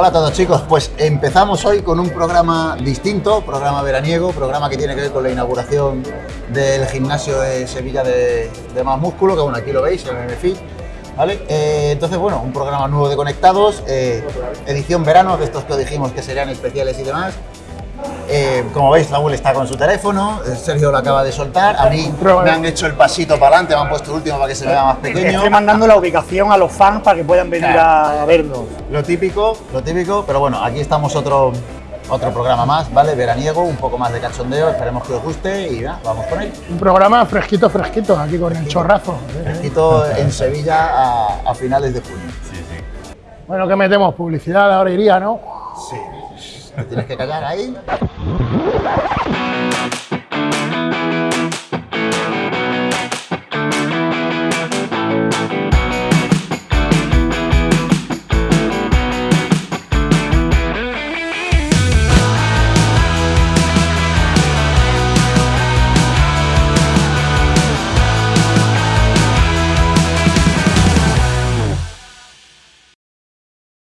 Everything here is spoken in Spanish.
Hola a todos chicos, pues empezamos hoy con un programa distinto, programa veraniego, programa que tiene que ver con la inauguración del gimnasio de Sevilla de, Más Músculo, que bueno, aquí lo veis, en el MFIT, ¿vale? Eh, entonces, bueno, un programa nuevo de Conectados, eh, edición verano, de estos que dijimos que serían especiales y demás. Eh, como veis, Raúl está con su teléfono, eh, Sergio lo acaba de soltar, a mí me han hecho el pasito para adelante, me han puesto el último para que se vea más pequeño. Estoy mandando la ubicación a los fans para que puedan venir a vernos. Lo típico, lo típico, pero bueno, aquí estamos otro, otro programa más, ¿vale? Veraniego, un poco más de cachondeo, esperemos que os guste y ya, vamos con él. Un programa fresquito, fresquito, aquí con el chorrazo. Fresquito en Sevilla a, a finales de junio. Bueno, que metemos publicidad, ahora iría, ¿no? Sí. Te tienes que callar ahí.